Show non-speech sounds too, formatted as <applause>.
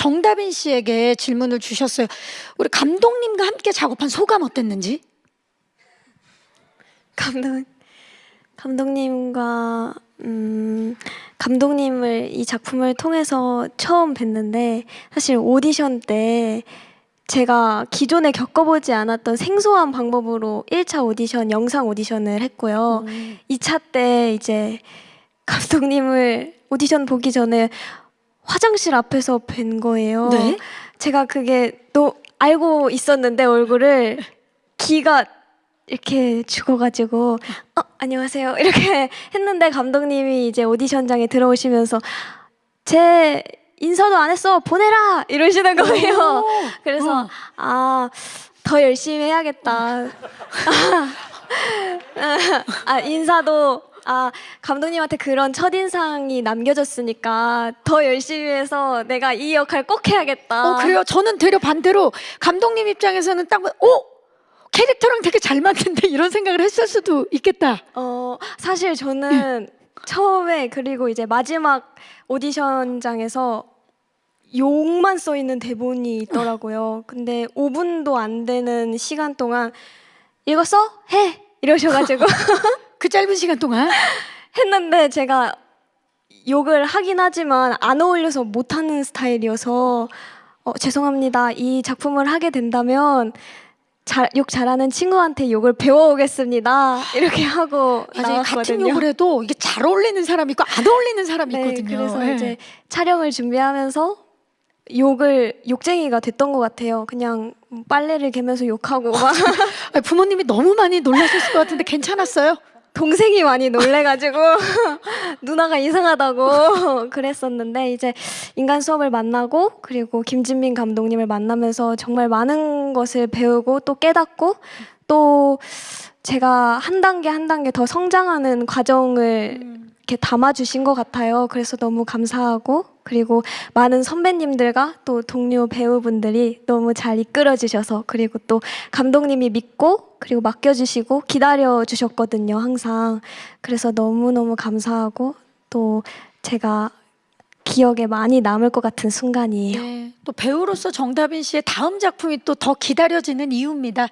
정다빈 씨에게 질문을 주셨어요. 우리 감독님과 함께 작업한 소감 어땠는지? 감독 감독님과 음, 감독님을 이 작품을 통해서 처음 뵀는데 사실 오디션 때 제가 기존에 겪어보지 않았던 생소한 방법으로 1차 오디션 영상 오디션을 했고요. 2차 때 이제 감독님을 오디션 보기 전에 화장실 앞에서 뵌 거예요. 네. 제가 그게 또 알고 있었는데 얼굴을 기가 이렇게 죽어가지고 어 안녕하세요 이렇게 <laughs> 했는데 감독님이 이제 오디션장에 들어오시면서 제 인사도 안 했어 보내라 이러시는 거예요. <laughs> 그래서 어. 아더 열심히 해야겠다. <laughs> 아 인사도 아 감독님한테 그런 첫 인상이 남겨졌으니까 더 열심히 해서 내가 이 역할 꼭 해야겠다. 어, 그래요? 저는 되려 반대로 감독님 입장에서는 딱, 봐- 어? 캐릭터랑 되게 잘 맞는데 이런 생각을 했을 수도 있겠다. 어 사실 저는 처음에 그리고 이제 마지막 오디션장에서 욕만 써 있는 대본이 있더라고요. 근데 5분도 안 되는 시간 동안 읽었어? 해 이러셔가지고 <laughs> 그 짧은 시간 동안. <laughs> 했는데 제가 욕을 하긴 하지만 안 어울려서 못하는 스타일이어서 어, 죄송합니다. 이 작품을 하게 된다면 잘, 욕 잘하는 친구한테 욕을 배워오겠습니다. 이렇게 하고 맞아요. 같은 나왔거든요. 욕을 해도 이게 잘 어울리는 사람이 있고 안 어울리는 사람이 네, 있거든요. 그래서 예. 이제 촬영을 준비하면서 욕을 욕쟁이가 됐던 것 같아요. 그냥 빨래를 개면서 욕하고 막 아니, 부모님이 너무 많이 놀라셨을 것 같은데 괜찮았어요? 동생이 많이 놀래가지고 <laughs> 누나가 이상하다고 <laughs> 그랬었는데 이제 인간 수업을 만나고 그리고 김진민 감독님을 만나면서 정말 많은 것을 배우고 또 깨닫고 또 제가 한 단계 한 단계 더 성장하는 과정을 이렇게 담아주신 것 같아요. 그래서 너무 감사하고 그리고 많은 선배님들과 또 동료 배우분들이 너무 잘 이끌어 주셔서 그리고 또 감독님이 믿고 그리고 맡겨주시고 기다려 주셨거든요. 항상 그래서 너무 너무 감사하고 또 제가 기억에 많이 남을 것 같은 순간이에요. 네. 또 배우로서 정다빈 씨의 다음 작품이 또 더 기다려지는 이유입니다.